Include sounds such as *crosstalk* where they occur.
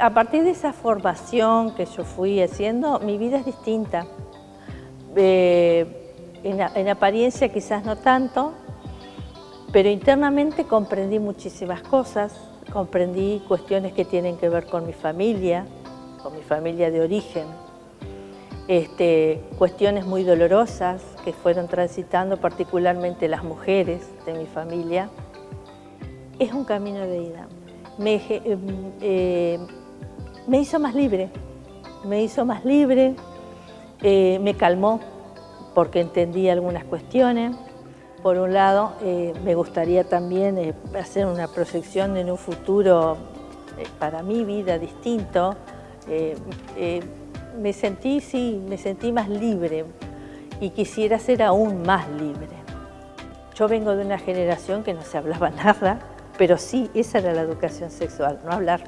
a partir de esa formación que yo fui haciendo, mi vida es distinta. Eh, en, apariencia quizás no tanto, pero internamente comprendí muchísimas cosas, comprendí cuestiones que tienen que ver con mi familia, con mi familia de origen, este, cuestiones muy dolorosas que fueron transitando particularmente las mujeres de mi familia. Es un camino de ida. Me, eh, eh, me hizo más libre, me hizo más libre, eh, me calmó porque entendí algunas cuestiones. Por un lado, me gustaría también hacer una proyección en un futuro para mi vida distinto, me sentí, sí, me sentí más libre y quisiera ser aún más libre. Yo vengo de una generación que no se hablaba *laughs* nada, pero sí, esa era la educación sexual, no hablar.